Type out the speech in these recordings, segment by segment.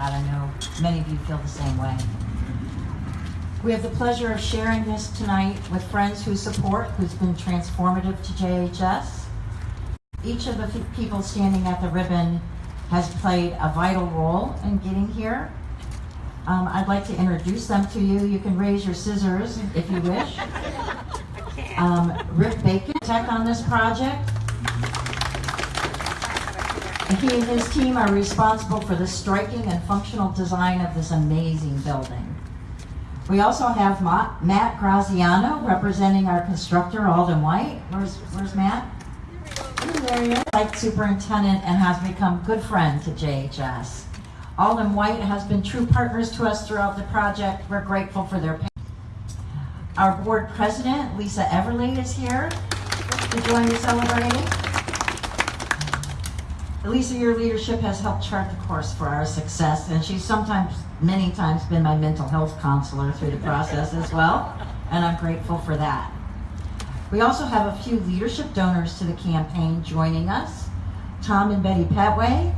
I know many of you feel the same way. We have the pleasure of sharing this tonight with friends who support, who's been transformative to JHS. Each of the people standing at the ribbon has played a vital role in getting here. Um, I'd like to introduce them to you. You can raise your scissors if you wish. Um, Rick Bacon, tech on this project. He and his team are responsible for the striking and functional design of this amazing building. We also have Ma- Matt Graziano representing our constructor, Auld and White. Where's, where's Matt? There he is. Site superintendent and has become good friend to JHS. Auld and White has been true partners to us throughout the project. We're grateful for their. Our board president, Lisa Everly, is here to join me celebrating. Lisa, your leadership has helped chart the course for our success, and she's sometimes, many times, been my mental health counselor through the process as well, and I'm grateful for that. We also have a few leadership donors to the campaign joining us. Tom and Betty Petway.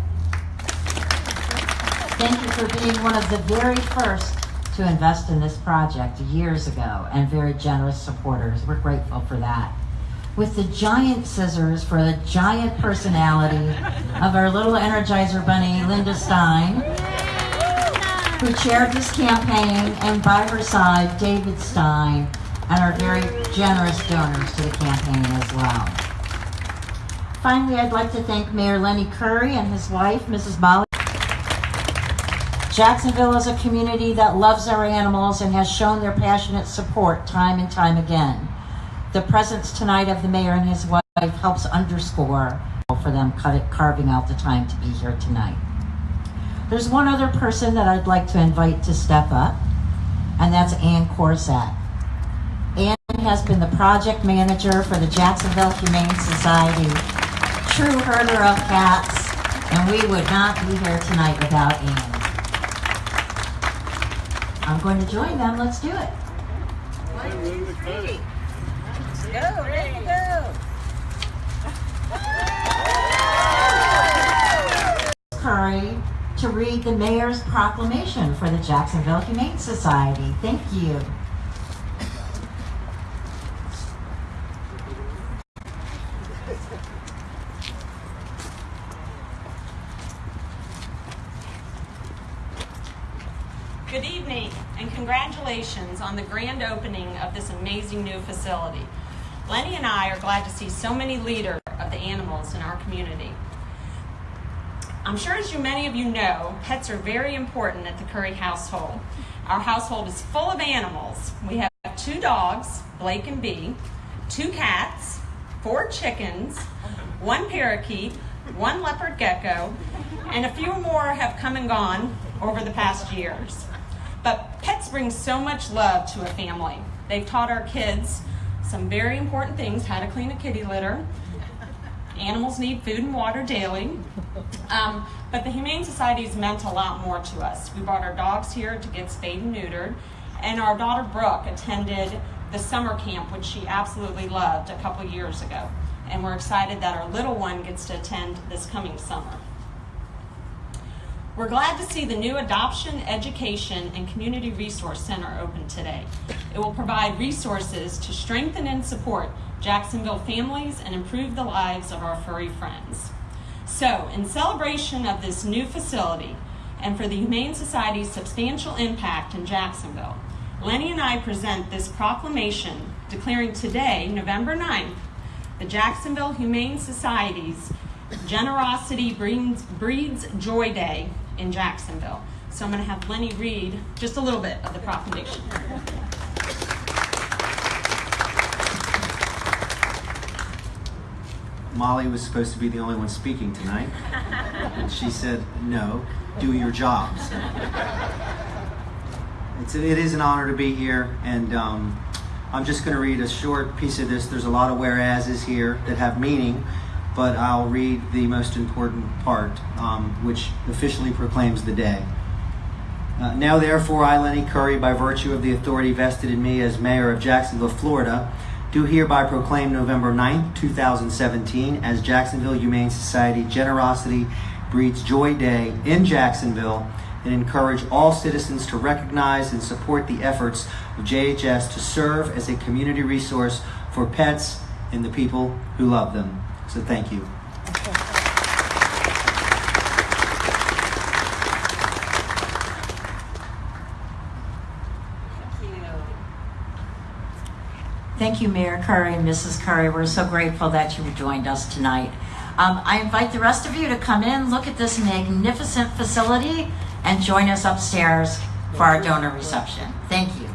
Thank you for being one of the very first to invest in this project years ago and very generous supporters. We're grateful for that with the giant scissors for the giant personality of our little Energizer bunny, Linda Stein, who chaired this campaign, and by her side, David Stein, and our very generous donors to the campaign as well. Finally, I'd like to thank Mayor Lenny Curry and his wife, Mrs. Molly. Jacksonville is a community that loves our animals and has shown their passionate support time and time again. The presence tonight of the mayor and his wife helps underscore for them carving out the time to be here tonight. There's one other person that I'd like to invite to step up, and that's Ann Corsack. Ann has been the project manager for the Jacksonville Humane Society, true herder of cats, and we would not be here tonight without Ann. I'm going to join them. Let's do it. Go, ready to go. Curry to read the mayor's proclamation for the Jacksonville Humane Society. Thank you. Good evening and congratulations on the grand opening of this amazing new facility. Lenny and I are glad to see so many leaders of the animals in our community. I'm sure as you many of you know, pets are very important at the Curry household. Our household is full of animals. We have two dogs, Blake and Bee, two cats, four chickens, one parakeet, one leopard gecko, and a few more have come and gone over the past years. But pets bring so much love to a family. They've taught our kids some very important things how to clean a kitty litter. Animals need food and water daily. Um, but the Humane Society has meant a lot more to us. We brought our dogs here to get spayed and neutered, and our daughter Brooke attended the summer camp, which she absolutely loved a couple years ago. And we're excited that our little one gets to attend this coming summer. We're glad to see the new Adoption, Education, and Community Resource Center open today. It will provide resources to strengthen and support Jacksonville families and improve the lives of our furry friends. So, in celebration of this new facility and for the Humane Society's substantial impact in Jacksonville, Lenny and I present this proclamation declaring today, November 9th, the Jacksonville Humane Society's Generosity Breeds, Breeds Joy Day in Jacksonville. So I'm going to have Lenny read just a little bit of the proclamation. Molly was supposed to be the only one speaking tonight. And she said, no, do your jobs. It's, it is an honor to be here, and um, I'm just going to read a short piece of this. There's a lot of whereases here that have meaning, but I'll read the most important part, um, which officially proclaims the day. Uh, now, therefore, I, Lenny Curry, by virtue of the authority vested in me as mayor of Jacksonville, Florida, do hereby proclaim November 9th, 2017 as Jacksonville Humane Society Generosity Breeds Joy Day in Jacksonville and encourage all citizens to recognize and support the efforts of JHS to serve as a community resource for pets and the people who love them. So thank you. Thank you. Mayor Curry and Mrs. Curry. We're so grateful that you joined us tonight. Um, I invite the rest of you to come in, look at this magnificent facility, and join us upstairs for our donor reception. Thank you.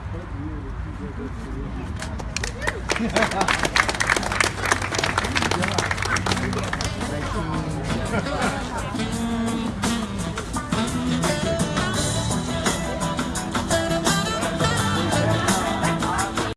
Thank you.